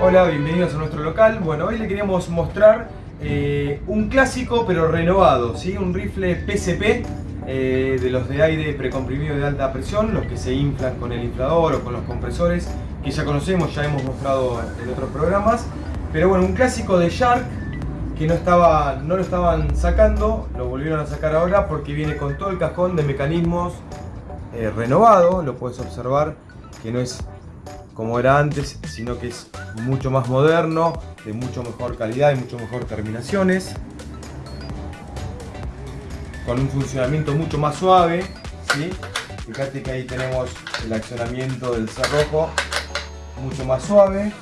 Hola, bienvenidos a nuestro local. Bueno, hoy le queríamos mostrar eh, un clásico pero renovado, ¿sí? un rifle PCP eh, de los de aire precomprimido de alta presión, los que se inflan con el inflador o con los compresores, que ya conocemos, ya hemos mostrado en otros programas. Pero bueno, un clásico de Shark que no, estaba, no lo estaban sacando, lo volvieron a sacar ahora porque viene con todo el cajón de mecanismos eh, renovado, lo puedes observar que no es como era antes, sino que es mucho más moderno, de mucho mejor calidad y mucho mejor terminaciones. Con un funcionamiento mucho más suave. ¿sí? Fíjate que ahí tenemos el accionamiento del cerrojo mucho más suave.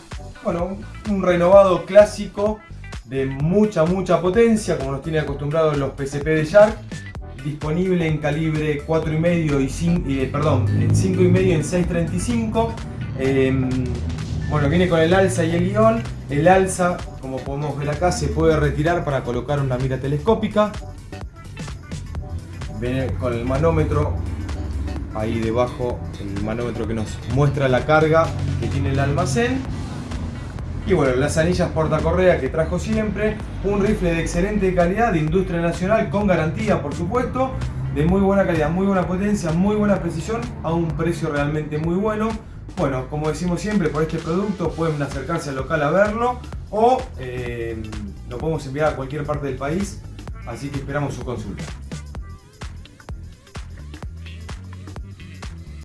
Bueno, un renovado clásico de mucha, mucha potencia, como nos tiene acostumbrados los PCP de Shark. Disponible en calibre 4,5 y 5, eh, perdón, en 5,5 y en 6,35. Em, bueno, viene con el alza y el guion. El alza, como podemos ver acá, se puede retirar para colocar una mira telescópica. Viene con el manómetro ahí debajo, el manómetro que nos muestra la carga que tiene el almacén. Y bueno, las anillas portacorrea que trajo siempre. Un rifle de excelente calidad, de industria nacional, con garantía por supuesto. De muy buena calidad, muy buena potencia, muy buena precisión, a un precio realmente muy bueno. Bueno, como decimos siempre, por este producto pueden acercarse al local a verlo o eh, lo podemos enviar a cualquier parte del país, así que esperamos su consulta.